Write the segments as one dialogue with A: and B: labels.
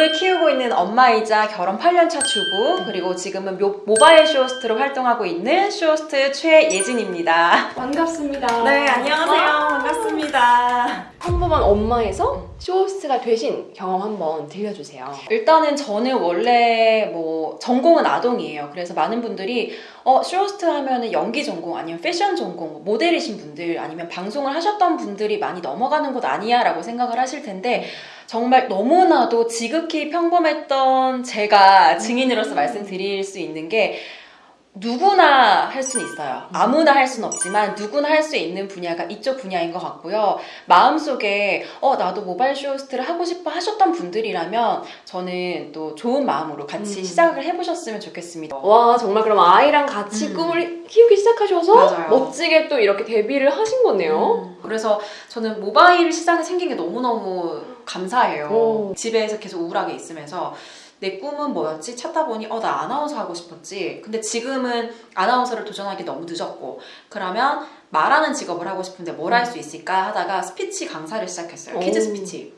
A: 을 키우고 있는 엄마이자 결혼 8년차 주부 그리고 지금은 모, 모바일 쇼호스트로 활동하고 있는 쇼호스트 최예진입니다.
B: 반갑습니다.
A: 네 안녕하세요 반갑습니다.
B: 평범한 엄마에서 쇼호스트가 되신 경험 한번 들려주세요.
A: 일단은 저는 원래 뭐 전공은 아동이에요. 그래서 많은 분들이 어 쇼호스트 하면은 연기 전공 아니면 패션 전공 뭐 모델이신 분들 아니면 방송을 하셨던 분들이 많이 넘어가는 곳 아니야 라고 생각을 하실 텐데 정말 너무나도 지극히 평범 했던 제가 증인으로서 말씀드릴 수 있는 게 누구나 할 수는 있어요. 아무나 할 수는 없지만 누구나 할 수 있는 분야가 이쪽 분야인 것 같고요. 마음속에 어 나도 모바일 쇼호스트를 하고 싶어 하셨던 분들이라면 저는 또 좋은 마음으로 같이
B: 음.
A: 시작을 해보셨으면 좋겠습니다.
B: 와 정말 그럼 아이랑 같이
A: 음.
B: 꿈을 키우기 시작하셔서
A: 맞아요.
B: 멋지게 또 이렇게 데뷔를 하신 거네요.
A: 음, 그래서 저는 모바일 시장이 생긴 게 너무너무 감사해요.
B: 오.
A: 집에서 계속 우울하게 있으면서 내 꿈은 뭐였지? 찾다 보니 어 나 아나운서 하고 싶었지. 근데 지금은 아나운서를 도전하기 너무 늦었고 그러면 말하는 직업을 하고 싶은데 뭘 할 수 있을까 하다가 스피치 강사를 시작했어요.
B: 오.
A: 키즈 스피치.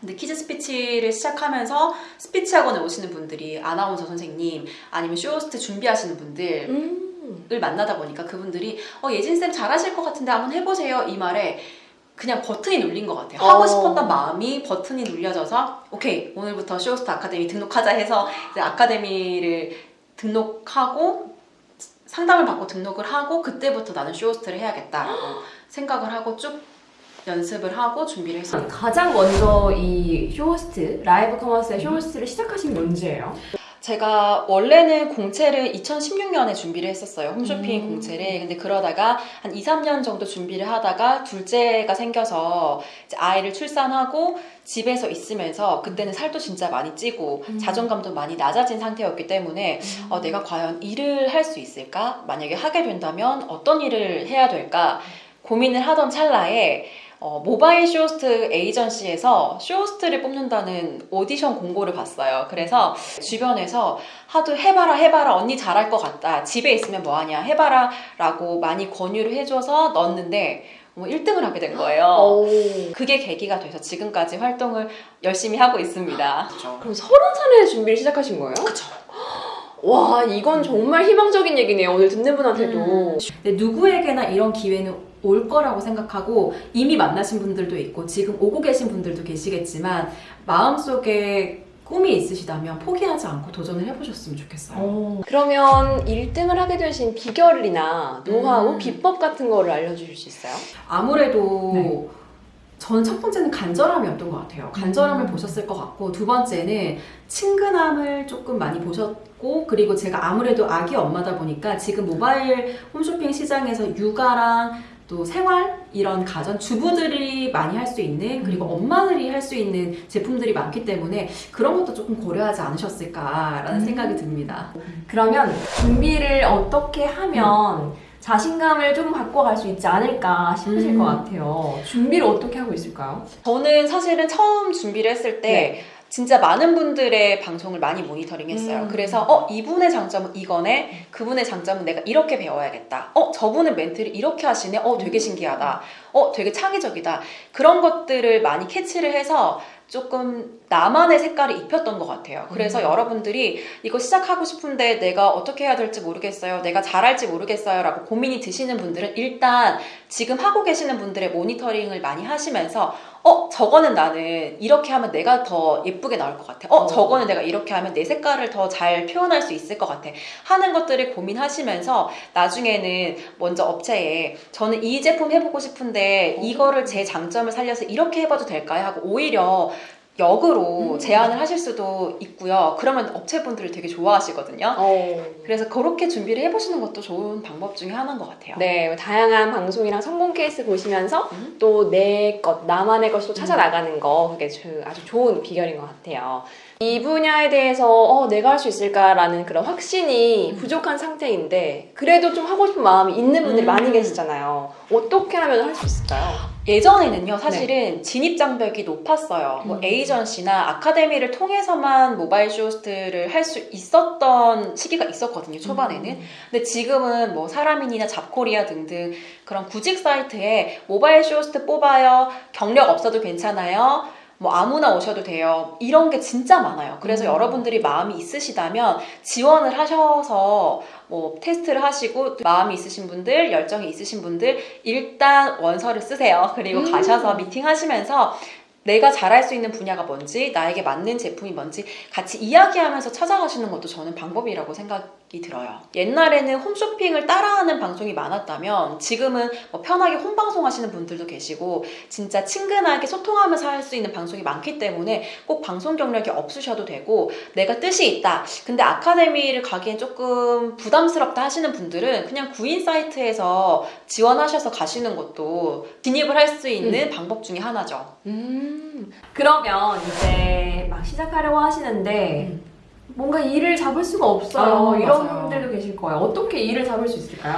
A: 근데 키즈 스피치를 시작하면서 스피치 학원에 오시는 분들이 아나운서 선생님 아니면 쇼호스트 준비하시는 분들
B: 음.
A: 을 만나다 보니까 그분들이 어 예진쌤 잘하실 것 같은데 한번 해보세요 이 말에 그냥 버튼이 눌린 것 같아요 하고
B: 어.
A: 싶었던 마음이 버튼이 눌려져서 오케이 오늘부터 쇼호스트 아카데미 등록하자 해서 이제 아카데미를 등록하고 상담을 받고 등록을 하고 그때부터 나는 쇼호스트를 해야겠다라고 생각을 하고 쭉 연습을 하고 준비를 했어요
B: 가장 먼저 이 쇼호스트 라이브 커머스의 쇼호스트를 시작하신 게 언제예요?
A: 제가 원래는 공채를 2016년에 준비를 했었어요. 홈쇼핑
B: 음.
A: 공채를. 근데 그러다가 한 2, 3년 정도 준비를 하다가 둘째가 생겨서 아이를 출산하고 집에서 있으면서 그때는 살도 진짜 많이 찌고
B: 음.
A: 자존감도 많이 낮아진 상태였기 때문에 어, 내가 과연 일을 할 수 있을까? 만약에 하게 된다면 어떤 일을 해야 될까? 고민을 하던 찰나에 어, 모바일 쇼호스트 에이전시에서 쇼호스트를 뽑는다는 오디션 공고를 봤어요. 그래서 주변에서 하도 해봐라 해봐라 언니 잘할 것 같다. 집에 있으면 뭐하냐 해봐라 라고 많이 권유를 해줘서 넣었는데 뭐 1등을 하게 된 거예요.
B: 오.
A: 그게 계기가 돼서 지금까지 활동을 열심히 하고 있습니다.
B: 그럼 서른 살에 준비를 시작하신 거예요?
A: 그쵸.
B: 와 이건 정말 희망적인 얘기네요. 오늘 듣는 분한테도.
A: 음. 근데 누구에게나 이런 기회는 올 거라고 생각하고 이미 만나신 분들도 있고 지금 오고 계신 분들도 계시겠지만 마음속에 꿈이 있으시다면 포기하지 않고 도전을 해보셨으면 좋겠어요.
B: 어. 그러면 1등을 하게 되신 비결이나 노하우,
A: 음.
B: 비법 같은 거를 알려주실 수 있어요?
A: 아무래도
B: 네.
A: 저는 첫 번째는 간절함이었던 것 같아요. 간절함을
B: 음.
A: 보셨을 것 같고 두 번째는 친근함을 조금 많이 보셨고 그리고 제가 아무래도 아기 엄마다 보니까 지금 모바일 홈쇼핑 시장에서 육아랑 또 생활 이런 가전 주부들이 많이 할 수 있는 그리고 엄마들이 할 수 있는 제품들이 많기 때문에 그런 것도 조금 고려하지 않으셨을까라는
B: 음.
A: 생각이 듭니다.
B: 그러면 준비를 어떻게 하면 자신감을 좀 바꿔갈 수 있지 않을까 싶으실
A: 음.
B: 것 같아요. 준비를 어떻게 하고 있을까요?
A: 저는 사실은 처음 준비를 했을 때
B: 네.
A: 진짜 많은 분들의 방송을 많이 모니터링 했어요.
B: 음.
A: 그래서 어 이분의 장점은 이거네. 그분의 장점은 내가 이렇게 배워야겠다. 어 저분은 멘트를 이렇게 하시네. 어 되게 신기하다. 어 되게 창의적이다. 그런 것들을 많이 캐치를 해서 조금 나만의 색깔을 입혔던 것 같아요. 그래서
B: 음.
A: 여러분들이 이거 시작하고 싶은데 내가 어떻게 해야 될지 모르겠어요. 내가 잘할지 모르겠어요. 라고 고민이 드시는 분들은 일단 지금 하고 계시는 분들의 모니터링을 많이 하시면서 어 저거는 나는 이렇게 하면 내가 더 예쁘게 나올 것 같아. 어
B: 어.
A: 저거는 내가 이렇게 하면 내 색깔을 더 잘 표현할 수 있을 것 같아. 하는 것들을 고민하시면서 나중에는 먼저 업체에 저는 이 제품 해보고 싶은데 이거를 제 장점을 살려서 이렇게 해봐도 될까요? 하고 오히려 역으로
B: 음.
A: 제안을 하실 수도 있고요. 그러면 업체분들이 되게 좋아하시거든요.
B: 어.
A: 그래서 그렇게 준비를 해보시는 것도 좋은 방법 중에 하나인 것 같아요.
B: 네, 다양한 방송이랑 성공 케이스 보시면서
A: 음.
B: 또내 것, 나만의 것을 또 찾아나가는 거 그게 주- 아주 좋은 비결인 것 같아요. 이 분야에 대해서 어, 내가 할 수 있을까라는 그런 확신이
A: 음.
B: 부족한 상태인데 그래도 좀 하고 싶은 마음이 있는 분들이
A: 음.
B: 많이 계시잖아요. 어떻게 하면 할 수 있을까요?
A: 예전에는요, 사실은 진입 장벽이 높았어요. 뭐
B: 음.
A: 에이전시나 아카데미를 통해서만 모바일 쇼호스트를 할 수 있었던 시기가 있었거든요, 초반에는.
B: 음.
A: 근데 지금은 뭐 사람인이나 잡코리아 등등 그런 구직 사이트에 모바일 쇼호스트 뽑아요. 경력 없어도 괜찮아요. 뭐 아무나 오셔도 돼요. 이런 게 진짜 많아요. 그래서
B: 음.
A: 여러분들이 마음이 있으시다면 지원을 하셔서 뭐 테스트를 하시고 마음이 있으신 분들, 열정이 있으신 분들 일단 원서를 쓰세요. 그리고
B: 음.
A: 가셔서 미팅 하시면서 내가 잘할 수 있는 분야가 뭔지, 나에게 맞는 제품이 뭔지 같이 이야기하면서 찾아가시는 것도 저는 방법이라고 생각이 들어요. 옛날에는 홈쇼핑을 따라하는 방송이 많았다면 지금은 뭐 편하게 홈방송 하시는 분들도 계시고 진짜 친근하게 소통하면서 할 수 있는 방송이 많기 때문에 꼭 방송 경력이 없으셔도 되고 내가 뜻이 있다. 근데 아카데미를 가기엔 조금 부담스럽다 하시는 분들은 그냥 구인 사이트에서 지원하셔서 가시는 것도 진입을 할 수 있는 방법 중에 하나죠.
B: 음, 그러면 이제 막 시작하려고 하시는데 뭔가 일을 잡을 수가 없어요.
A: 아,
B: 이런
A: 맞아요.
B: 분들도 계실 거예요. 어떻게 일을 잡을 수 있을까요?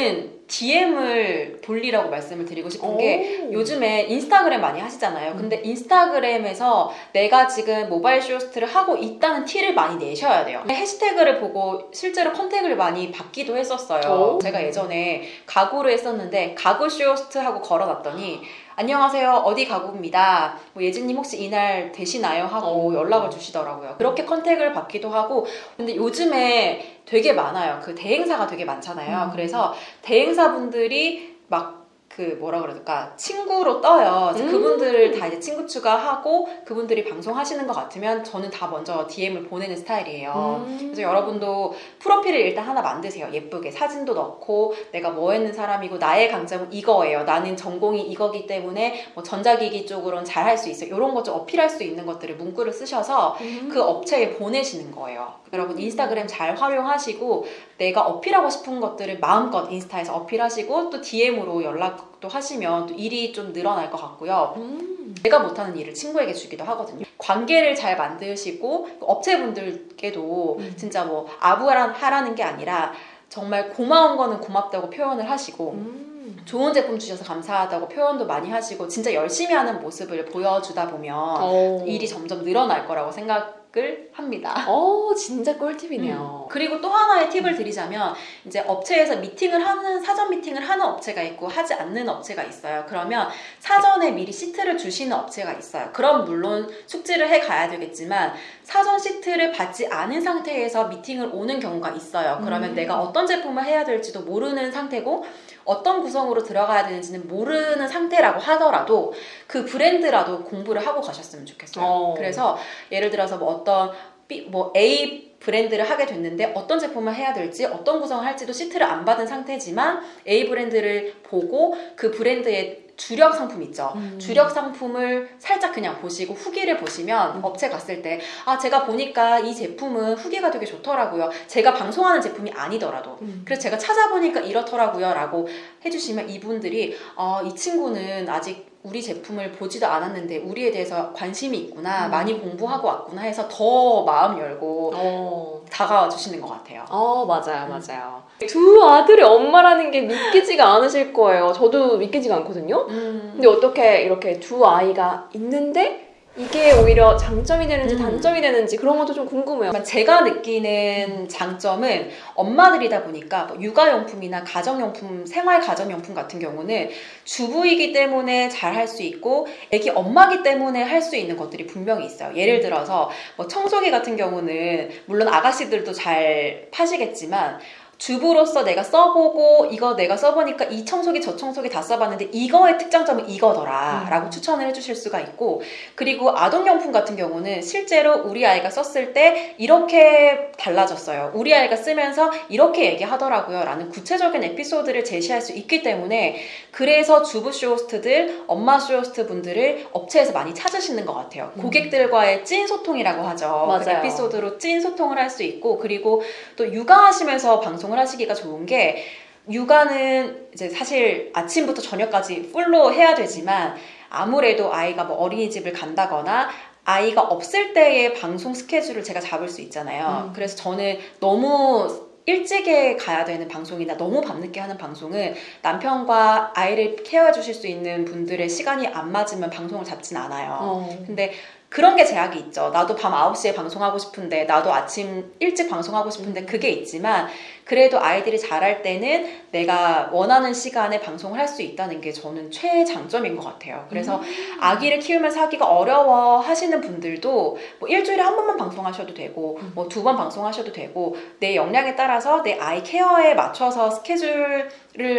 A: DM을 돌리라고 말씀을 드리고 싶은 게
B: 오.
A: 요즘에 인스타그램 많이 하시잖아요.
B: 음.
A: 근데 인스타그램에서 내가 지금 모바일 쇼호스트를 하고 있다는 티를 많이 내셔야 돼요. 해시태그를 보고 실제로 contact을 많이 받기도 했었어요.
B: 오.
A: 제가 예전에 가구를 했었는데 가구 쇼호스트 하고 걸어놨더니 안녕하세요. 어디 가구입니다. 뭐 예진님 혹시 이날 되시나요? 하고
B: 오.
A: 연락을 주시더라고요. 그렇게 컨택을 받기도 하고 근데 요즘에 되게 많아요. 그 대행사가 되게 많잖아요.
B: 음.
A: 그래서 대행사분들이 막 그 뭐라 그럴까 친구로 떠요.
B: 음.
A: 그분들을 다 이제 친구 추가하고 그분들이 방송하시는 것 같으면 저는 다 먼저 DM을 보내는 스타일이에요.
B: 음.
A: 그래서 여러분도 프로필을 일단 하나 만드세요. 예쁘게 사진도 넣고 내가 뭐 했는 사람이고 나의 강점은 이거예요. 나는 전공이 이거기 때문에 뭐 전자기기 쪽으로는 잘 할 수 있어요. 이런 것 좀 어필할 수 있는 것들을 문구를 쓰셔서
B: 음.
A: 그 업체에 보내시는 거예요. 여러분 인스타그램 잘 활용하시고 내가 어필하고 싶은 것들을 마음껏 인스타에서 어필하시고 또 DM으로 연락 도 하시면 또 일이 좀 늘어날 것 같고요.
B: 음.
A: 내가 못하는 일을 친구에게 주기도 하거든요. 관계를 잘 만드시고 업체분들께도
B: 음.
A: 진짜 뭐 아부하라는 게 아니라 정말 고마운 거는 고맙다고 표현을 하시고
B: 음.
A: 좋은 제품 주셔서 감사하다고 표현도 많이 하시고 진짜 열심히 하는 모습을 보여주다 보면
B: 어.
A: 일이 점점 늘어날 거라고 생각 을 합니다.
B: 어, 진짜 꿀팁이네요.
A: 그리고 또 하나의 팁을 드리자면 이제 업체에서 미팅을 하는 사전 미팅을 하는 업체가 있고 하지 않는 업체가 있어요. 그러면 사전에 미리 시트를 주시는 업체가 있어요. 그럼 물론 숙지를 해 가야 되겠지만 사전 시트를 받지 않은 상태에서 미팅을 오는 경우가 있어요. 그러면
B: 음.
A: 내가 어떤 제품을 해야 될지도 모르는 상태고 어떤 구성으로 들어가야 되는지는 모르는 상태라고 하더라도 그 브랜드라도 공부를 하고 가셨으면 좋겠어요.
B: 어.
A: 그래서 예를 들어서 뭐 어떤 B, 뭐 A 브랜드를 하게 됐는데 어떤 제품을 해야 될지 어떤 구성을 할지도 시트를 안 받은 상태지만 A 브랜드를 보고 그 브랜드의 주력 상품 있죠.
B: 음.
A: 주력 상품을 살짝 그냥 보시고 후기를 보시면
B: 음.
A: 업체 갔을 때 아 제가 보니까 이 제품은 후기가 되게 좋더라고요. 제가 방송하는 제품이 아니더라도
B: 음.
A: 그래서 제가 찾아보니까 이렇더라고요 라고 해주시면 이분들이 아, 이 친구는 아직 우리 제품을 보지도 않았는데 우리에 대해서 관심이 있구나
B: 음.
A: 많이 공부하고 왔구나 해서 더 마음 열고
B: 어.
A: 다가와 주시는 것 같아요.
B: 어, 맞아요,
A: 음.
B: 맞아요. 두 아들의 엄마라는 게 믿기지가 않으실 거예요. 저도 믿기지가 않거든요.
A: 음.
B: 근데 어떻게 이렇게 두 아이가 있는데 이게 오히려 장점이 되는지
A: 음.
B: 단점이 되는지 그런 것도 좀 궁금해요.
A: 제가 느끼는 장점은 엄마들이다 보니까 뭐 육아용품이나 가정용품, 생활 가정용품 같은 경우는 주부이기 때문에 잘 할 수 있고 애기 엄마기 때문에 할 수 있는 것들이 분명히 있어요. 예를 들어서 뭐 청소기 같은 경우는 물론 아가씨들도 잘 파시겠지만 주부로서 내가 써보고 이거 내가 써보니까 이 청소기 저 청소기 다 써봤는데 이거의 특장점은 이거더라
B: 음.
A: 라고 추천을 해주실 수가 있고 그리고 아동용품 같은 경우는 실제로 우리 아이가 썼을 때 이렇게 달라졌어요. 우리 아이가 쓰면서 이렇게 얘기하더라고요. 라는 구체적인 에피소드를 제시할 수 있기 때문에 그래서 주부 쇼호스트들, 엄마 쇼호스트 분들을 업체에서 많이 찾으시는 것 같아요.
B: 음.
A: 고객들과의 찐 소통이라고 하죠. 그
B: 맞아요.
A: 에피소드로 찐 소통을 할 수 있고 그리고 또 육아하시면서 방송을 하시기가 좋은 게 육아는 이제 사실 아침부터 저녁까지 full로 해야 되지만 아무래도 아이가 뭐 어린이집을 간다거나 아이가 없을 때의 방송 스케줄을 제가 잡을 수 있잖아요.
B: 음.
A: 그래서 저는 너무 일찍에 가야 되는 방송이나 너무 밤늦게 하는 방송은 남편과 아이를 케어해 주실 수 있는 분들의 시간이 안 맞으면 방송을 잡진 않아요.
B: 어.
A: 근데 그런 게 제약이 있죠. 나도 밤 9시에 방송하고 싶은데, 나도 아침 일찍 방송하고 싶은데, 그게 있지만, 그래도 아이들이 자랄 때는 내가 원하는 시간에 방송을 할 수 있다는 게 저는 최장점인 것 같아요. 그래서 아기를 키우면서 하기가 어려워 하시는 분들도 뭐 일주일에 한 번만 방송하셔도 되고, 뭐 두 번 방송하셔도 되고, 내 역량에 따라서 내 아이 케어에 맞춰서 스케줄을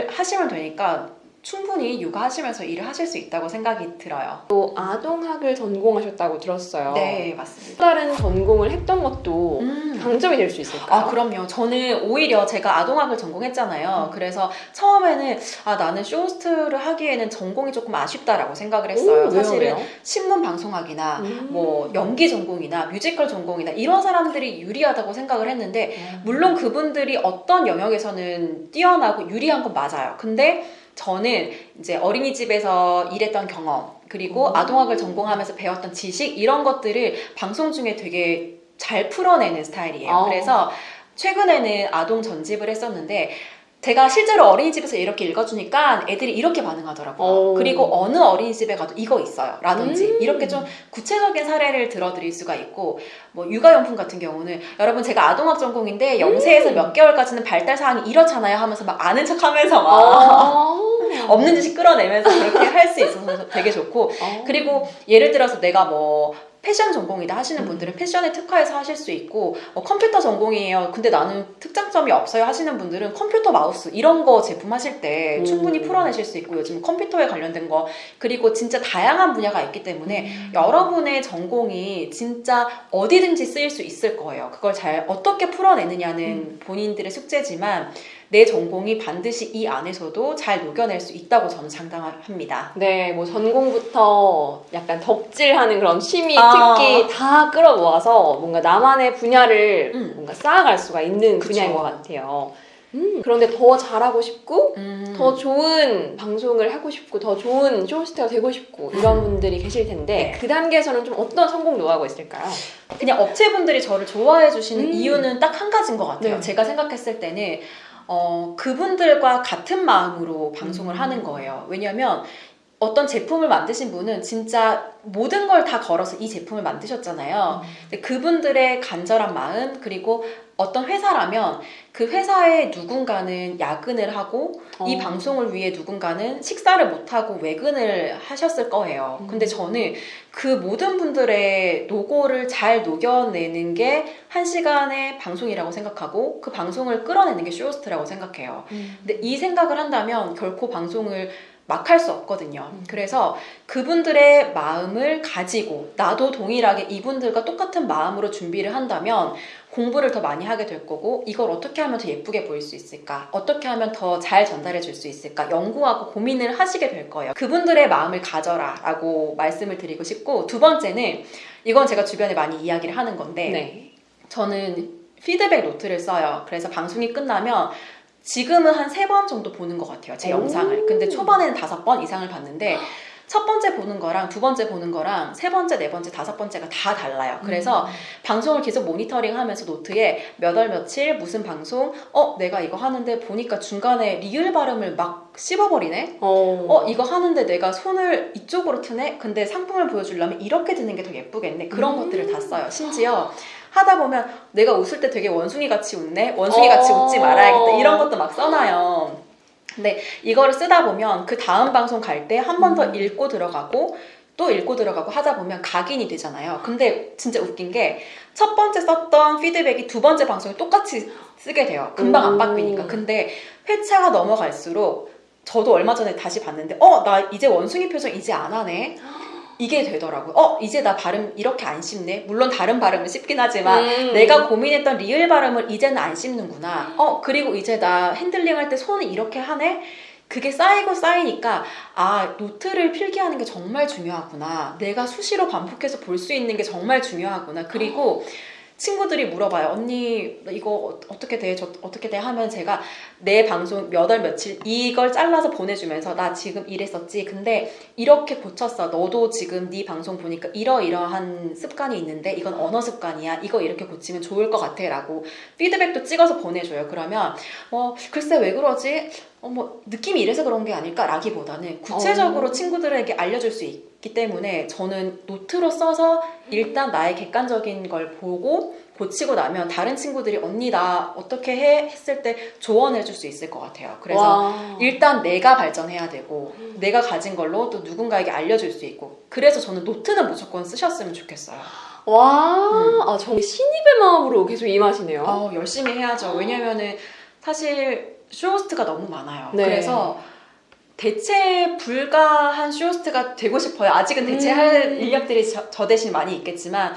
A: 하시면 되니까 충분히 육아하시면서 일을 하실 수 있다고 생각이 들어요.
B: 또 아동학을 전공하셨다고 들었어요.
A: 네, 맞습니다.
B: 또 다른 전공을 했던 것도
A: 음.
B: 강점이 될 수 있을까요?
A: 아, 그럼요. 저는 오히려 제가 아동학을 전공했잖아요. 그래서 처음에는 아, 나는 쇼호스트를 하기에는 전공이 조금 아쉽다라고 생각을 했어요.
B: 오,
A: 사실은
B: 왜요?
A: 신문 방송학이나
B: 음.
A: 뭐 연기 전공이나 뮤지컬 전공이나 이런 사람들이 유리하다고 생각을 했는데 물론 그분들이 어떤 영역에서는 뛰어나고 유리한 건 맞아요. 근데 저는 이제 어린이집에서 일했던 경험, 그리고
B: 음.
A: 아동학을 전공하면서 배웠던 지식, 이런 것들을 방송 중에 되게 잘 풀어내는 스타일이에요.
B: 어.
A: 그래서 최근에는 아동 전집을 했었는데, 제가 실제로 어린이집에서 이렇게 읽어주니까 애들이 이렇게 반응하더라고요.
B: 오.
A: 그리고 어느 어린이집에 가도 이거 있어요. 라든지
B: 음.
A: 이렇게 좀 구체적인 사례를 들어드릴 수가 있고 뭐 육아용품 같은 경우는 여러분 제가 아동학 전공인데 영세에서
B: 음.
A: 몇 개월까지는 발달 사항이 이렇잖아요 하면서 막 아는 척 하면서 막
B: 아.
A: 없는 짓이 끌어내면서 그렇게 할 수 있어서 되게 좋고
B: 아.
A: 그리고 예를 들어서 내가 뭐 패션 전공이다 하시는
B: 음.
A: 분들은 패션에 특화해서 하실 수 있고 어, 컴퓨터 전공이에요. 근데 나는 특장점이 없어요 하시는 분들은 컴퓨터 마우스 이런 거 제품 하실 때
B: 음.
A: 충분히 풀어내실 수 있고 요즘 컴퓨터에 관련된 거 그리고 진짜 다양한 분야가 있기 때문에
B: 음.
A: 여러분의 전공이 진짜 어디든지 쓰일 수 있을 거예요. 그걸 잘 어떻게 풀어내느냐는
B: 음.
A: 본인들의 숙제지만 내 전공이 반드시 이 안에서도 잘 녹여낼 수 있다고 저는 장담합니다.
B: 네, 뭐 전공부터 약간 덕질하는 그런 취미,
A: 아.
B: 특기 다 끌어모아서 뭔가 나만의 분야를
A: 음.
B: 뭔가 쌓아갈 수가 있는
A: 그쵸.
B: 분야인 것 같아요. 음, 그런데 더 잘하고 싶고
A: 음.
B: 더 좋은 방송을 하고 싶고 더 좋은 쇼호스트가 되고 싶고 이런 분들이 계실 텐데
A: 네.
B: 그 단계에서는 좀 어떤 성공 노하우가 있을까요?
A: 그냥 업체분들이 저를 좋아해 주시는
B: 음.
A: 이유는 딱 한 가지인 것 같아요.
B: 네.
A: 제가 생각했을 때는 어, 그분들과 같은 마음으로 방송을
B: 음.
A: 하는 거예요. 왜냐면 어떤 제품을 만드신 분은 진짜 모든 걸 다 걸어서 이 제품을 만드셨잖아요. 근데 그분들의 간절한 마음 그리고 어떤 회사라면 그 회사의 누군가는 야근을 하고 이
B: 어.
A: 방송을 위해 누군가는 식사를 못 하고 외근을 하셨을 거예요.
B: 음.
A: 근데 저는 그 모든 분들의 노고를 잘 녹여내는 게 한 시간의 방송이라고 생각하고 그 방송을 끌어내는 게 쇼호스트라고 생각해요.
B: 음.
A: 근데 이 생각을 한다면 결코 방송을 막 할 수 없거든요.
B: 음.
A: 그래서 그분들의 마음을 가지고 나도 동일하게 이분들과 똑같은 마음으로 준비를 한다면 공부를 더 많이 하게 될 거고 이걸 어떻게 하면 더 예쁘게 보일 수 있을까? 어떻게 하면 더 잘 전달해 줄 수 있을까? 연구하고 고민을 하시게 될 거예요. 그분들의 마음을 가져라 라고 말씀을 드리고 싶고 두 번째는 이건 제가 주변에 많이 이야기를 하는 건데
B: 네.
A: 저는 피드백 노트를 써요. 그래서 방송이 끝나면 지금은 한 세 번 정도 보는 것 같아요. 제
B: 오.
A: 영상을. 근데 초반에는 다섯 번 이상을 봤는데 첫 번째 보는 거랑 두 번째 보는 거랑 세 번째, 네 번째, 다섯 번째가 다 달라요. 그래서
B: 음.
A: 방송을 계속 모니터링 하면서 노트에 몇 월 며칠 무슨 방송 어 내가 이거 하는데 보니까 중간에 리을 발음을 막 씹어버리네
B: 어,
A: 어 이거 하는데 내가 손을 이쪽으로 트네 근데 상품을 보여주려면 이렇게 드는 게 더 예쁘겠네 그런
B: 음.
A: 것들을 다 써요 심지어 하다 보면 내가 웃을 때 되게 원숭이 같이 웃네 원숭이 같이
B: 어.
A: 웃지 말아야겠다 이런 것도 막 써놔요 근데 이거를 쓰다 보면 그 다음 방송 갈 때 한 번더
B: 음.
A: 읽고 들어가고 또 읽고 들어가고 하다 보면 각인이 되잖아요. 근데 진짜 웃긴 게 첫 번째 썼던 피드백이 두 번째 방송에 똑같이 쓰게 돼요. 금방 안
B: 오.
A: 바뀌니까. 근데 회차가 넘어갈수록 저도 얼마 전에 다시 봤는데 어 나 이제 원숭이 표정 이제 안 하네. 이게 되더라고요. 어 이제 나 발음 이렇게 안 씹네. 물론 다른 발음을 씹긴 하지만
B: 음.
A: 내가 고민했던 리을 발음을 이제는 안 씹는구나. 어, 그리고 이제 나 핸들링 할 때 손을 이렇게 하네? 그게 쌓이고 쌓이니까, 아, 노트를 필기하는 게 정말 중요하구나. 내가 수시로 반복해서 볼 수 있는 게 정말 중요하구나. 그리고 친구들이 물어봐요. 언니, 이거 어- 어떻게 돼? 저 어떻게 돼? 하면 제가 내 방송 몇 월 며칠 이걸 잘라서 보내주면서 나 지금 이랬었지. 근데 이렇게 고쳤어. 너도 지금 네 방송 보니까 이러이러한 습관이 있는데 이건 언어 습관이야. 이거 이렇게 고치면 좋을 것 같아. 라고 피드백도 찍어서 보내줘요. 그러면 뭐 글쎄 왜 그러지? 어, 뭐 느낌이 이래서 그런 게 아닐까? 라기보다는 구체적으로
B: 어.
A: 친구들에게 알려줄 수 있, 있기 때문에 저는 노트로 써서 일단 나의 객관적인 걸 보고 고치고 나면 다른 친구들이 언니 나 어떻게 해 했을 때 조언해 줄 수 있을 것 같아요. 그래서
B: 와.
A: 일단 내가 발전해야 되고 내가 가진 걸로 또 누군가에게 알려줄 수 있고 그래서 저는 노트는 무조건 쓰셨으면 좋겠어요.
B: 와,
A: 음.
B: 아, 정말 신입의 마음으로 계속 임하시네요.
A: 어, 열심히 해야죠. 왜냐면은 사실 쇼호스트가 너무 많아요.
B: 네.
A: 그래서 대체 불가한 쇼호스트가 되고 싶어요. 아직은 대체할
B: 음.
A: 인력들이 저, 저 대신 많이 있겠지만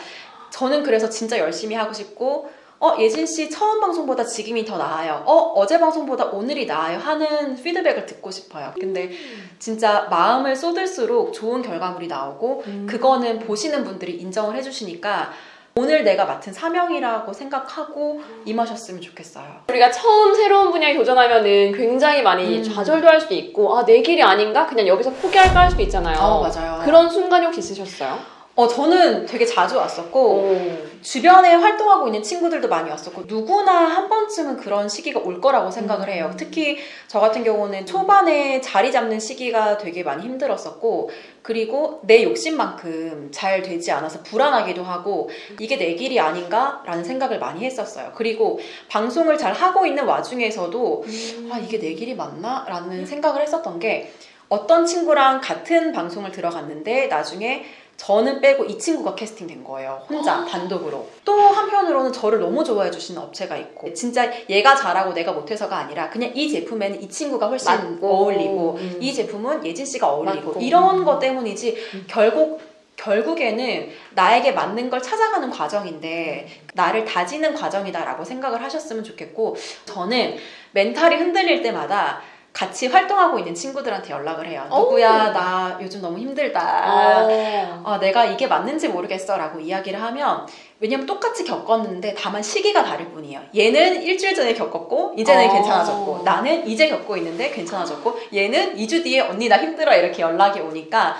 A: 저는 그래서 진짜 열심히 하고 싶고 어 예진 씨 처음 방송보다 지금이 더 나아요. 어 어제 방송보다 오늘이 나아요 하는 피드백을 듣고 싶어요. 근데 진짜 마음을 쏟을수록 좋은 결과물이 나오고
B: 음.
A: 그거는 보시는 분들이 인정을 해주시니까 오늘 내가 맡은 사명이라고 생각하고 임하셨으면 좋겠어요.
B: 우리가 처음 새로운 분야에 도전하면 은 굉장히 많이
A: 음.
B: 좌절도 할 수도 있고, 아, 내 길이 아닌가? 그냥 여기서 포기할까 할 수도 있잖아요.
A: 어, 맞아요.
B: 그런 순간이 혹시 있으셨어요?
A: 어, 저는 되게 자주 왔었고,
B: 오.
A: 주변에 활동하고 있는 친구들도 많이 왔었고, 누구나 한 번쯤은 그런 시기가 올 거라고 생각을
B: 음.
A: 해요. 특히 저 같은 경우는 초반에 자리 잡는 시기가 되게 많이 힘들었었고, 그리고 내 욕심만큼 잘 되지 않아서 불안하기도 하고, 이게 내 길이 아닌가라는 생각을 많이 했었어요. 그리고 방송을 잘 하고 있는 와중에서도, 아, 이게 내 길이 맞나? 라는 생각을 했었던 게 어떤 친구랑 같은 방송을 들어갔는데 나중에 저는 빼고 이 친구가 캐스팅된 거예요. 혼자 단독으로. 또 한편으로는 저를 너무 좋아해 주시는 업체가 있고 진짜 얘가 잘하고 내가 못해서가 아니라 그냥 이 제품에는 이 친구가 훨씬
B: 맞고.
A: 어울리고
B: 음.
A: 이 제품은 예진 씨가 어울리고
B: 맞고.
A: 이런
B: 음.
A: 것 때문이지
B: 음.
A: 결국 결국에는 나에게 맞는 걸 찾아가는 과정인데 나를 다지는 과정이다라고 생각을 하셨으면 좋겠고 저는 멘탈이 흔들릴 때마다 같이 활동하고 있는 친구들한테 연락을 해요.
B: 오.
A: 누구야 나 요즘 너무 힘들다.
B: 아.
A: 아, 내가 이게 맞는지 모르겠어 라고 이야기를 하면 왜냐면 똑같이 겪었는데 다만 시기가 다를 뿐이에요. 얘는 일주일 전에 겪었고 이제는
B: 어.
A: 괜찮아졌고 나는 이제 겪고 있는데 괜찮아졌고 얘는 2주 뒤에 언니 나 힘들어 이렇게 연락이 오니까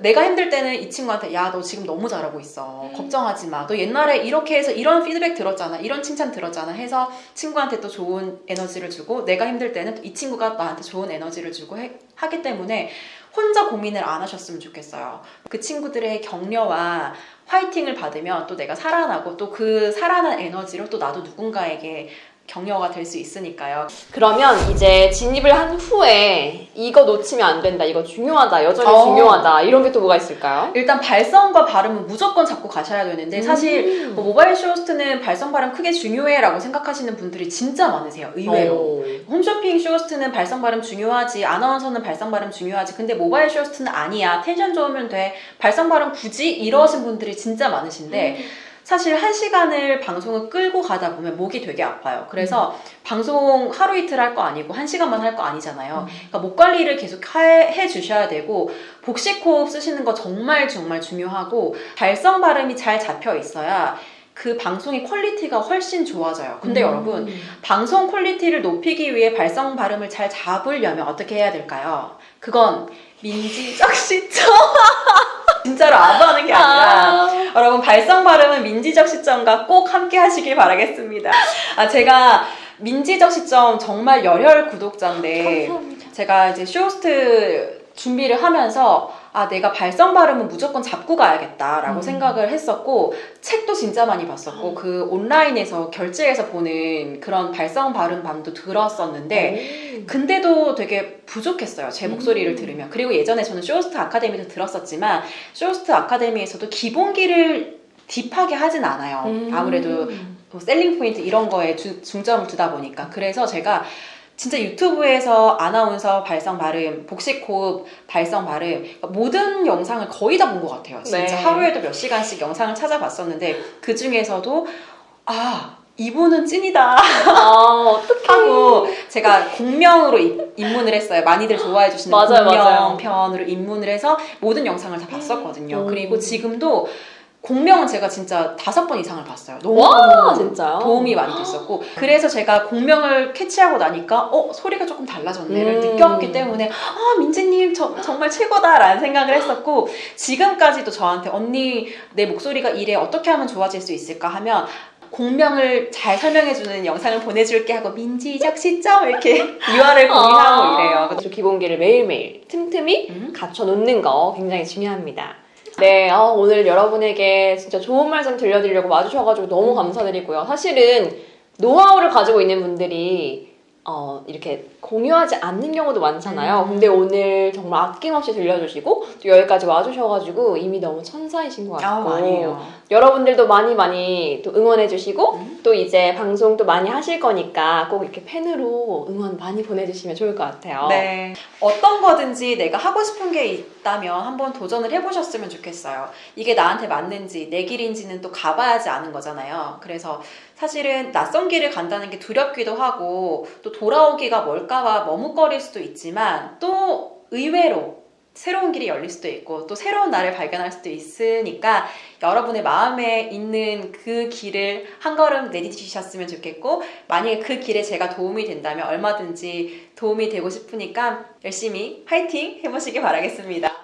A: 내가 힘들 때는 이 친구한테 야 너 지금 너무 잘하고 있어. 걱정하지 마너 옛날에 이렇게 해서 이런 피드백 들었잖아. 이런 칭찬 들었잖아. 해서 친구한테 또 좋은 에너지를 주고 내가 힘들 때는 또이 친구가 나한테 좋은 에너지를 주고 해- 하기 때문에 혼자 고민을 안 하셨으면 좋겠어요. 그 친구들의 격려와 화이팅을 받으면 또 내가 살아나고 또 그 살아난 에너지로 또 나도 누군가에게 격려가 될 수 있으니까요
B: 그러면 이제 진입을 한 후에 이거 놓치면 안 된다, 이거 중요하다, 여전히
A: 어.
B: 중요하다, 이런 게 또 뭐가 있을까요?
A: 일단 발성과 발음은 무조건 잡고 가셔야 되는데 사실
B: 음.
A: 뭐 모바일 쇼호스트는 발성 발음 크게 중요해 라고 생각하시는 분들이 진짜 많으세요. 의외로.
B: 오.
A: 홈쇼핑 쇼호스트는 발성 발음 중요하지. 아나운서는 발성 발음 중요하지. 근데 모바일 쇼호스트는 아니야. 텐션 좋으면 돼. 발성 발음 굳이 이러신 분들이 진짜 많으신데 사실 한 시간을 방송을 끌고 가다 보면 목이 되게 아파요. 그래서 방송 하루 이틀 할 거 아니고 한 시간만 할 거 아니잖아요. 그러니까 목 관리를 계속 해, 해 주셔야 되고 복식 호흡 쓰시는 거 정말 정말 중요하고 발성 발음이 잘 잡혀 있어야 그 방송의 quality가 훨씬 좋아져요. 근데
B: 음.
A: 여러분 방송 quality를 높이기 위해 발성 발음을 잘 잡으려면 어떻게 해야 될까요? 그건 민지적 시점. 진짜로 아부하는 게 아니라
B: 아.
A: 여러분 발성 발음은 민지적 시점과 꼭 함께 하시길 바라겠습니다. 아 제가 민지적 시점 정말 열혈 구독자인데
B: 감사합니다.
A: 제가 이제 쇼호스트 준비를 하면서 아 내가 발성 발음은 무조건 잡고 가야겠다라고
B: 음.
A: 생각을 했었고 책도 진짜 많이 봤었고 그 온라인에서 결제해서 보는 그런 발성 발음 반도 들었었는데 근데도 되게 부족했어요. 제 목소리를
B: 음.
A: 들으면. 그리고 예전에 저는 쇼호스트 아카데미도 들었었지만 쇼호스트 아카데미에서도 기본기를 deep하게 하진 않아요.
B: 음.
A: 아무래도 뭐 selling point 이런 거에 주- 중점을 두다 보니까 그래서 제가 진짜 유튜브에서 아나운서 발성 발음, 복식 호흡 발성 발음 그러니까 모든 영상을 거의 다 본 것 같아요. 진짜
B: 네.
A: 하루에도 몇 시간씩 영상을 찾아봤었는데 그 중에서도 아 이분은 찐이다
B: 아, 어떡해.
A: 하고 제가 공명으로 입- 입문을 했어요. 많이들 좋아해 주시는
B: 맞아요, 맞아요.
A: 공명편으로 입문을 해서 모든 영상을 다 봤었거든요.
B: 음.
A: 그리고 지금도 공명은 제가 진짜 다섯 번 이상을 봤어요. 너무
B: 와, 진짜요?
A: 도움이 많이 됐었고 그래서 제가 공명을 캐치하고 나니까 어 소리가 조금 달라졌네를
B: 음.
A: 느꼈기 때문에 아 민지님 저, 정말 최고다라는 생각을 했었고 지금까지도 저한테 언니 내 목소리가 이래 어떻게 하면 좋아질 수 있을까 하면 공명을 잘 설명해주는 영상을 보내줄게 하고 민지적 시점 이렇게 유아를 공유하고 이래요.
B: 기본기를 매일매일 틈틈이
A: 음.
B: 갖춰 놓는 거 굉장히 중요합니다. 네, 어, 오늘 여러분에게 진짜 좋은 말씀 들려드리려고 와주셔가지고 너무 감사드리고요. 사실은 노하우를 가지고 있는 분들이 어, 이렇게 공유하지 않는 경우도 많잖아요.
A: 음.
B: 근데 오늘 정말 아낌없이 들려주시고 또 여기까지 와주셔가지고 이미 너무 천사이신 것 같고
A: 아니에요.
B: 여러분들도 많이 많이 또 응원해주시고
A: 음.
B: 또 이제 방송도 많이 하실 거니까 꼭 이렇게 팬으로 응원 많이 보내주시면 좋을 것 같아요.
A: 네. 어떤 거든지 내가 하고 싶은 게 있다면 한번 도전을 해보셨으면 좋겠어요. 이게 나한테 맞는지 내 길인지는 또 가봐야지 아는 거잖아요. 그래서 사실은 낯선 길을 간다는 게 두렵기도 하고 또 돌아오기가 멀까봐 머뭇거릴 수도 있지만 또 의외로 새로운 길이 열릴 수도 있고 또 새로운 나를 발견할 수도 있으니까 여러분의 마음에 있는 그 길을 한 걸음 내디디셨으면 좋겠고 만약에 그 길에 제가 도움이 된다면 얼마든지 도움이 되고 싶으니까 열심히 화이팅 해보시기 바라겠습니다.